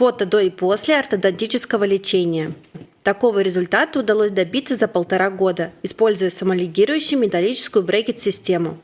Фото до и после ортодонтического лечения. Такого результата удалось добиться за полтора года, используя самолигирующую металлическую брекет-систему.